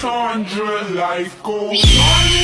Sandra, life goes on.